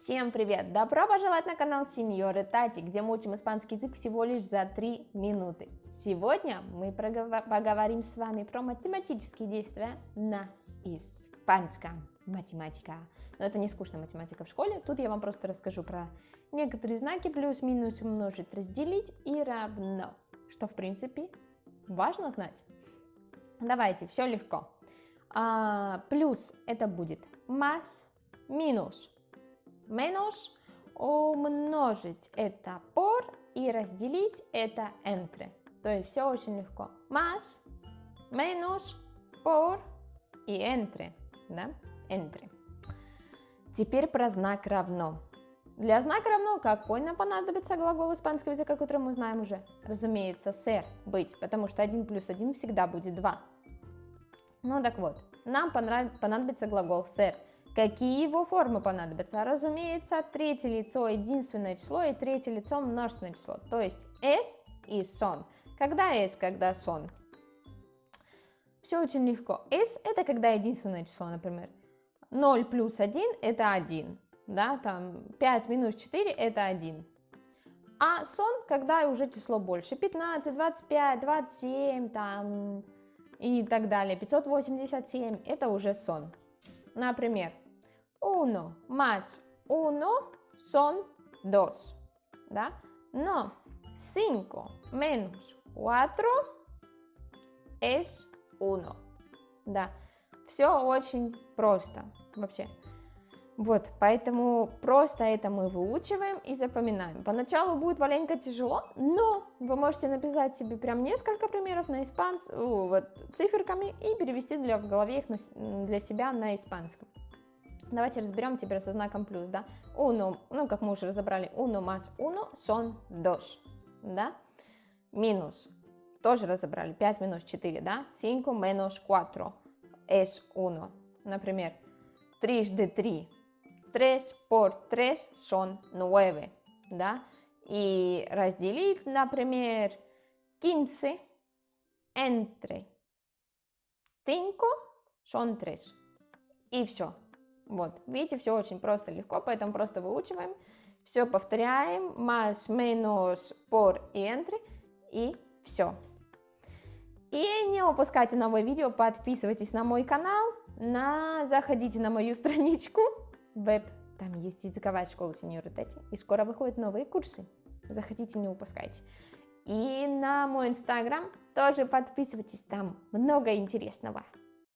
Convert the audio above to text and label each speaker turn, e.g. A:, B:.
A: Всем привет! Добро пожаловать на канал Сеньоры Тати, где мы учим испанский язык всего лишь за 3 минуты. Сегодня мы поговорим с вами про математические действия на испанском. Математика. Но это не скучная математика в школе, тут я вам просто расскажу про некоторые знаки, плюс, минус, умножить, разделить и равно, что в принципе важно знать. Давайте, все легко. А, плюс это будет más, минус menos, умножить это por и разделить это entre. То есть все очень легко. Más, menos, por и entre. Да? Entre. Теперь про знак равно. Для знака равно какой нам понадобится глагол испанского языка, который мы знаем уже? Разумеется, ser, быть, потому что 1 плюс 1 всегда будет 2. Ну так вот, нам понадобится глагол ser. Какие его формы понадобятся? Разумеется, третье лицо единственное число и третье лицо множественное число, то есть s и son. Когда s, когда son? Все очень легко. s это когда единственное число, например. 0 плюс 1 это 1, да, там 5 минус 4 это 1. А сон, когда уже число больше, 15, 25, 27, там и так далее, 587, это уже сон. Например, uno más uno son dos, да? Но 5 menos 4 es 1, да? Все очень просто вообще. Вот, поэтому просто это мы выучиваем и запоминаем. Поначалу будет маленько тяжело, но вы можете написать себе прям несколько примеров на испанском, вот, циферками и перевести для, в голове их на, для себя на испанском. Давайте разберем теперь со знаком плюс, да. Uno, ну, как мы уже разобрали, uno más uno son dos, да. Минус, тоже разобрали, 5 минус 4, да. 5 menos 4 es 1. Например, трижды 3 3 por 3 son 9, да? И разделить, например, 15 entre 5 son 3. И все. Вот, видите, все очень просто, легко, поэтому просто выучиваем. Все повторяем, más, menos, por и entre, и все. И не упускайте новые видео, подписывайтесь на мой канал, на... заходите на мою страничку, веб, там есть языковая школа сеньоры Тети, и скоро выходят новые курсы. Заходите, не упускайте. И на мой инстаграм тоже подписывайтесь, там много интересного.